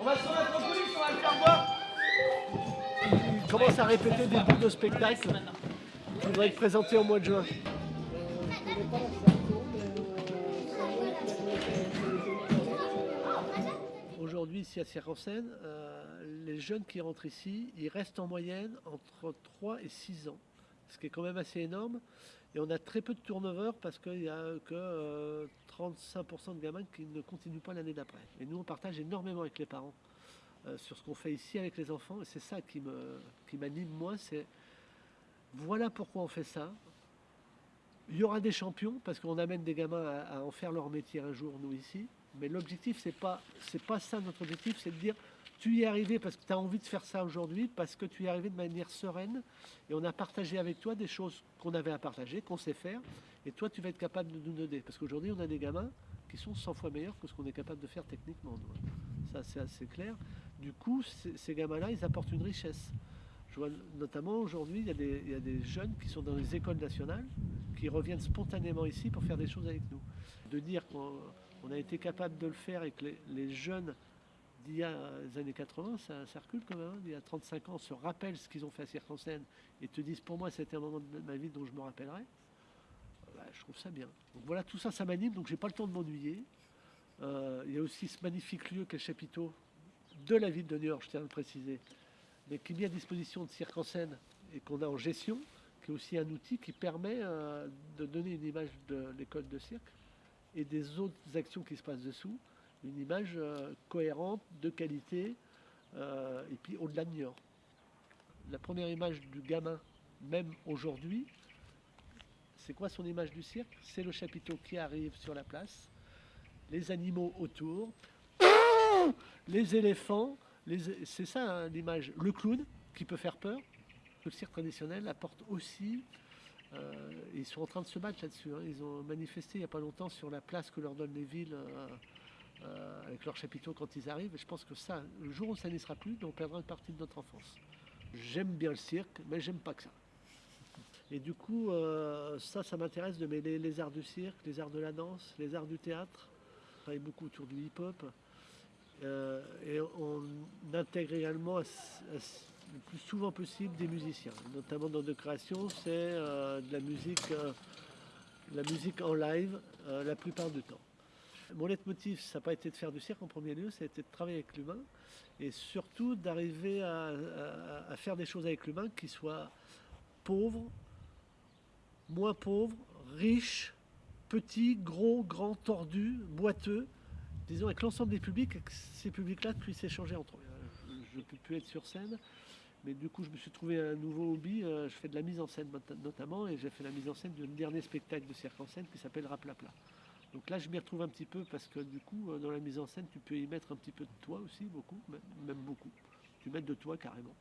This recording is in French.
On va se remettre en coulisses, on va le faire voir. Il commence à répéter des bouts de spectacle qui vont être présentés au mois de juin. Aujourd'hui, ici à Cirque-en-Seine, euh, les jeunes qui rentrent ici, ils restent en moyenne entre 3 et 6 ans, ce qui est quand même assez énorme. Et on a très peu de turnover parce qu'il n'y a que euh, 35% de gamins qui ne continuent pas l'année d'après. Et nous, on partage énormément avec les parents euh, sur ce qu'on fait ici avec les enfants. Et c'est ça qui me qui m'anime moi, c'est voilà pourquoi on fait ça. Il y aura des champions parce qu'on amène des gamins à, en faire leur métier un jour, nous ici. Mais l'objectif, c'est pas, pas ça notre objectif, c'est de dire tu y es arrivé parce que tu as envie de faire ça aujourd'hui, parce que tu y es arrivé de manière sereine et on a partagé avec toi des choses qu'on avait à partager, qu'on sait faire, et toi tu vas être capable de nous donner. Parce qu'aujourd'hui, on a des gamins qui sont 100 fois meilleurs que ce qu'on est capable de faire techniquement. nous. Ça, c'est assez clair. Du coup, ces gamins-là, ils apportent une richesse. Je vois notamment aujourd'hui, il y, a des- jeunes qui sont dans les écoles nationales, qui reviennent spontanément ici pour faire des choses avec nous. De dire qu'on on a été capable de le faire et que les jeunes d'il y a les années 80, ça, ça recule quand même, hein, il y a 35 ans, se rappellent ce qu'ils ont fait à Cirque-en-Seine et te disent pour moi c'était un moment de ma vie dont je me rappellerai, bah, je trouve ça bien. Donc voilà, tout ça, ça m'anime, donc j'ai pas le temps de m'ennuyer. Euh, il y a aussi ce magnifique lieu qu'est le chapiteau de la ville de New York, je tiens à le préciser, mais qui est mis à disposition de Cirque en scène et qu'on a en gestion, qui est aussi un outil qui permet euh, de donner une image de l'école de cirque et des autres actions qui se passent dessous, une image euh, cohérente, de qualité, euh, et puis au-delà de York. La première image du gamin, même aujourd'hui, c'est quoi son image du cirque? C'est le chapiteau qui arrive sur la place, les animaux autour, les éléphants, c'est ça hein, l'image. Le clown qui peut faire peur. Le cirque traditionnel apporte aussi. euh, ils sont en train de se battre là-dessus. hein. Ils ont manifesté il n'y a pas longtemps sur la place que leur donnent les villes euh, avec leurs chapiteaux quand ils arrivent. Et je pense que ça, le jour où ça n'y sera plus, on perdra une partie de notre enfance. J'aime bien le cirque, mais j'aime pas que ça. Et du coup, euh, ça, ça m'intéresse de mêler les arts du cirque, les arts de la danse, les arts du théâtre. Je travaille beaucoup autour du hip-hop. Euh, et on intègre également le plus souvent possible des musiciens. Notamment dans nos créations, c'est de la musique, la musique en live la plupart du temps. Mon leitmotiv, ça n'a pas été de faire du cirque en premier lieu, ça a été de travailler avec l'humain et surtout d'arriver à, faire des choses avec l'humain qui soient pauvres, moins pauvres, riches, petits, gros, grands, tordus, boiteux, disons avec l'ensemble des publics, et que ces publics-là puissent échanger entre eux. Je ne peux plus être sur scène, mais du coup je me suis trouvé un nouveau hobby, euh, je fais de la mise en scène not- notamment, et j'ai fait la mise en scène d'un dernier spectacle de cirque en scène qui s'appelle Raplapla. Donc là je m'y retrouve un petit peu parce que du coup euh, dans la mise en scène tu peux y mettre un petit peu de toi aussi, beaucoup, même même beaucoup. Tu mets de toi carrément.